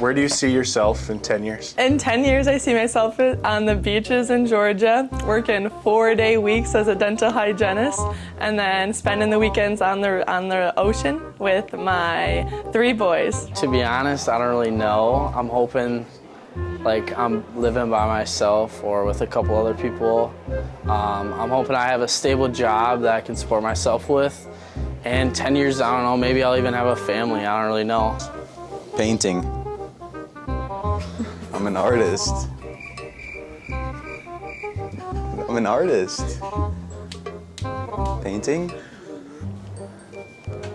Where do you see yourself in 10 years? In 10 years, I see myself on the beaches in Georgia, working four day weeks as a dental hygienist, and then spending the weekends on the, on the ocean with my three boys. To be honest, I don't really know. I'm hoping like I'm living by myself or with a couple other people. Um, I'm hoping I have a stable job that I can support myself with. And 10 years, I don't know, maybe I'll even have a family. I don't really know. Painting. I'm an artist. I'm an artist. Painting?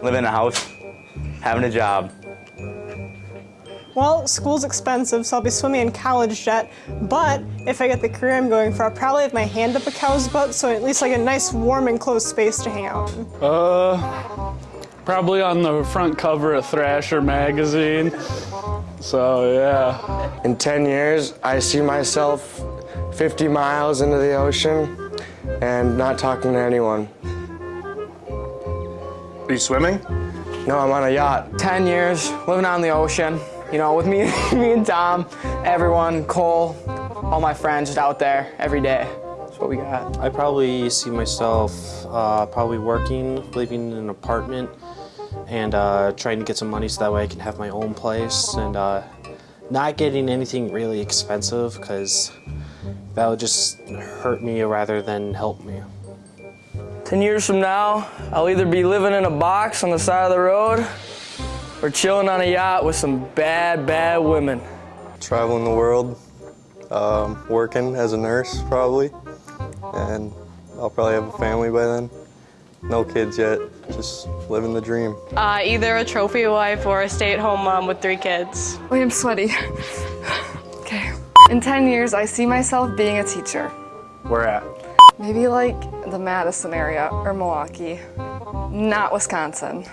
Living in a house, having a job. Well, school's expensive, so I'll be swimming in college jet, but if I get the career I'm going for, I'll probably have my hand up a cow's butt, so at least like a nice warm enclosed space to hang out in. Uh, probably on the front cover of Thrasher magazine. So, yeah. In 10 years, I see myself 50 miles into the ocean and not talking to anyone. Are you swimming? No, I'm on a yacht. 10 years, living on the ocean. You know, with me, me and Tom, everyone, Cole, all my friends just out there every day. That's what we got. I probably see myself uh, probably working, living in an apartment, and uh, trying to get some money so that way I can have my own place and uh, not getting anything really expensive because that would just hurt me rather than help me. 10 years from now, I'll either be living in a box on the side of the road or chilling on a yacht with some bad, bad women. Traveling the world, um, working as a nurse probably, and I'll probably have a family by then. No kids yet, just living the dream. Uh, either a trophy wife or a stay-at-home mom with three kids. Wait, I'm sweaty. okay. In 10 years, I see myself being a teacher. Where at? Maybe like the Madison area or Milwaukee, not Wisconsin.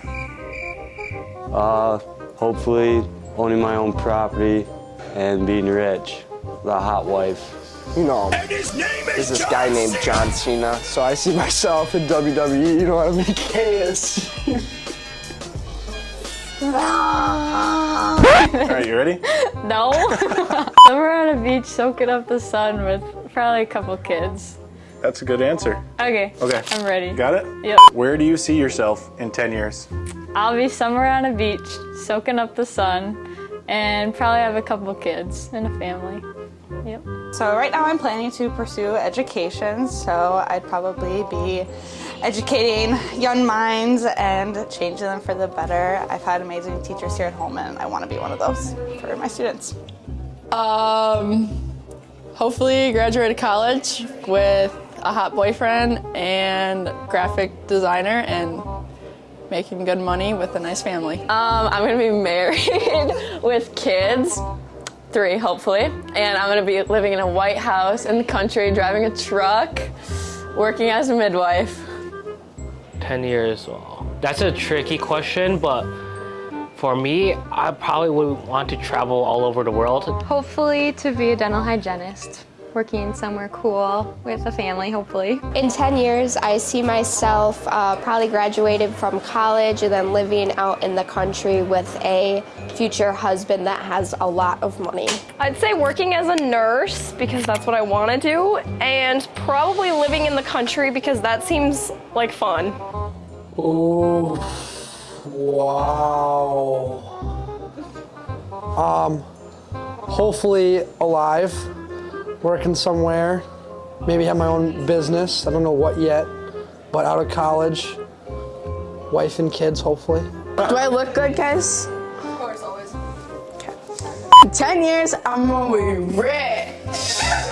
Uh, hopefully owning my own property and being rich, the hot wife. You know, there's this guy named John Cena, so I see myself in WWE, you know what I mean? Chaos. All right, you ready? No. Somewhere on a beach soaking up the sun with probably a couple kids. That's a good answer. Okay. Okay. I'm ready. Got it? Yep. Where do you see yourself in 10 years? I'll be somewhere on a beach soaking up the sun and probably have a couple kids and a family. Yep. So right now I'm planning to pursue education, so I'd probably be educating young minds and changing them for the better. I've had amazing teachers here at Holmen, and I want to be one of those for my students. Um, hopefully graduate college with a hot boyfriend and graphic designer and making good money with a nice family. Um, I'm gonna be married with kids, three hopefully, and I'm gonna be living in a white house in the country, driving a truck, working as a midwife. 10 years, well, that's a tricky question, but for me, I probably would want to travel all over the world. Hopefully to be a dental hygienist working somewhere cool with a family, hopefully. In 10 years, I see myself uh, probably graduated from college and then living out in the country with a future husband that has a lot of money. I'd say working as a nurse because that's what I want to do and probably living in the country because that seems like fun. Oh, wow. Um, hopefully alive, working somewhere, maybe have my own business. I don't know what yet, but out of college, wife and kids, hopefully. Do I look good, guys? Of course, always. In 10 years, I'm gonna be rich.